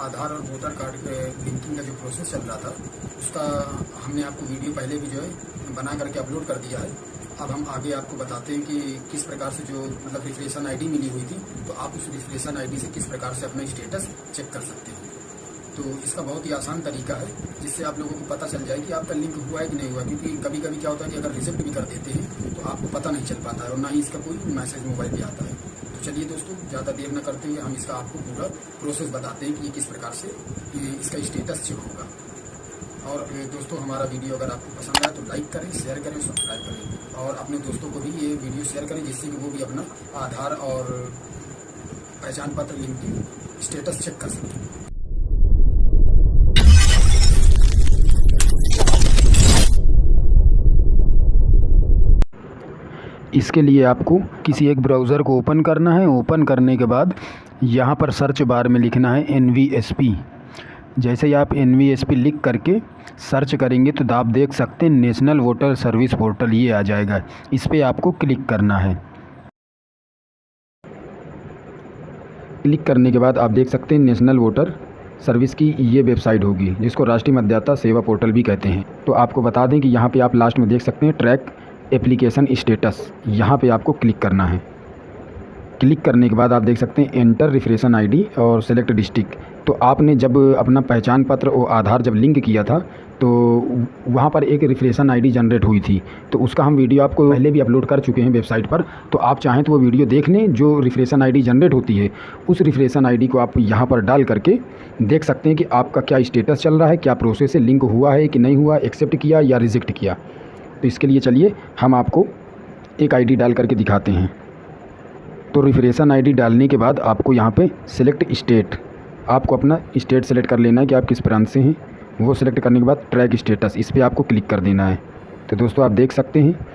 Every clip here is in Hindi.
आधार और वोटर कार्ड के लिंकिंग का जो प्रोसेस चल रहा था, उसका हमने आपको वीडियो पहले भी जो है बना करके अपलोड कर दिया है। अब हम आगे आपको बताते हैं कि किस प्रकार से जो मतलब रिफ्रेशन आईडी मिली हुई थी तो आप उस रिफ्रेशन आईडी से किस प्रकार से अपना स्टेटस चेक कर सकते हैं। तो इसका बहुत ही आसान तरीका है, जिससे आप लोगों को पता चल जाए कि आपका लिंक हुआ है कि नहीं हुआ, क्योंकि कभी कभी क्या होता है कि अगर रिजेक्ट भी कर देते हैं तो आपको पता नहीं चल पाता है और ना ही इसका कोई मैसेज मोबाइल पे आता है। तो चलिए दोस्तों, ज़्यादा देर न करते हुए हम इसका आपको पूरा प्रोसेस बताते हैं कि ये किस प्रकार से इसका स्टेटस चेक होगा। और दोस्तों, हमारा वीडियो अगर आपको पसंद आए तो लाइक करें शेयर करें सब्सक्राइब करें। और अपने दोस्तों को भी ये वीडियो शेयर करें, जिससे कि वो भी अपना आधार और पहचान पत्र लिंक स्टेटस चेक कर सकें। इसके लिए आपको किसी एक ब्राउज़र को ओपन करना है। ओपन करने के बाद यहाँ पर सर्च बार में लिखना है एनवीएसपी जैसे ही आप एनवीएसपी लिख करके सर्च करेंगे तो आप देख सकते हैं नेशनल वोटर सर्विस पोर्टल ये आ जाएगा। इस पर आपको क्लिक करना है। क्लिक करने के बाद आप देख सकते हैं नेशनल वोटर सर्विस की ये वेबसाइट होगी, जिसको राष्ट्रीय मतदाता सेवा पोर्टल भी कहते हैं। तो आपको बता दें कि यहाँ पे आप लास्ट में देख सकते हैं ट्रैक एप्लीकेशन स्टेटस यहाँ पे आपको क्लिक करना है। क्लिक करने के बाद आप देख सकते हैं एंटर रिफ्रेशन आईडी और सेलेक्ट डिस्ट्रिक्ट तो आपने जब अपना पहचान पत्र और आधार जब लिंक किया था तो वहाँ पर एक रिफ्रेशन आईडी जनरेट हुई थी। तो उसका हम वीडियो आपको पहले भी अपलोड कर चुके हैं वेबसाइट पर। तो आप चाहें तो वो वीडियो देख लें जो रिफ्रेशन आईडी जनरेट होती है। उस रिफ्रेशन आईडी को आप यहाँ पर डाल करके देख सकते हैं कि आपका क्या स्टेटस चल रहा है, क्या प्रोसेस से लिंक हुआ है कि नहीं हुआ एक्सेप्ट किया या रिजेक्ट किया। तो इसके लिए चलिए हम आपको एक आईडी डाल करके दिखाते हैं। तो रिफ्रेशन आईडी डालने के बाद आपको यहाँ पे सिलेक्ट स्टेट आपको अपना स्टेट सेलेक्ट कर लेना है कि आप किस प्रांत से हैं। वो सिलेक्ट करने के बाद ट्रैक स्टेटस इस पर आपको क्लिक कर देना है। तो दोस्तों आप देख सकते हैं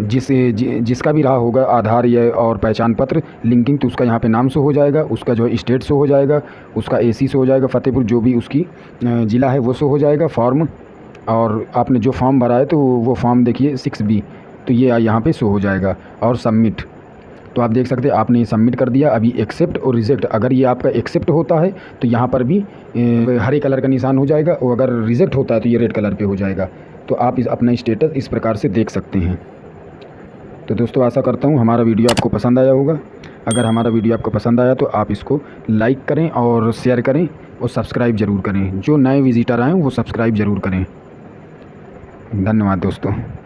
जिस जि, जिसका भी रहा होगा आधार या और पहचान पत्र लिंकिंग तो उसका यहाँ पे नाम शो हो जाएगा उसका जो है स्टेट शो हो जाएगा उसका एसी शो हो जाएगा फ़तेहपुर जो भी उसकी ज़िला है वो शो हो जाएगा फॉर्म और आपने जो फॉर्म भरा है तो वो फॉर्म देखिए सिक्स बी तो ये यहाँ पे शो हो जाएगा और सबमिट तो आप देख सकते हैं, आपने ये सबमिट कर दिया, अभी एक्सेप्ट और रिजेक्ट अगर ये आपका एक्सेप्ट होता है तो यहाँ पर भी हरे कलर का निशान हो जाएगा और अगर रिजेक्ट होता है तो ये रेड कलर पे हो जाएगा। तो आप इस, अपना स्टेटस इस प्रकार से देख सकते हैं। तो दोस्तों, आशा करता हूँ हमारा वीडियो आपको पसंद आया होगा। अगर हमारा वीडियो आपको पसंद आया तो आप इसको लाइक करें और शेयर करें और सब्सक्राइब ज़रूर करें। जो नए विजिटर आएँ वो सब्सक्राइब ज़रूर करें। धन्यवाद दोस्तों।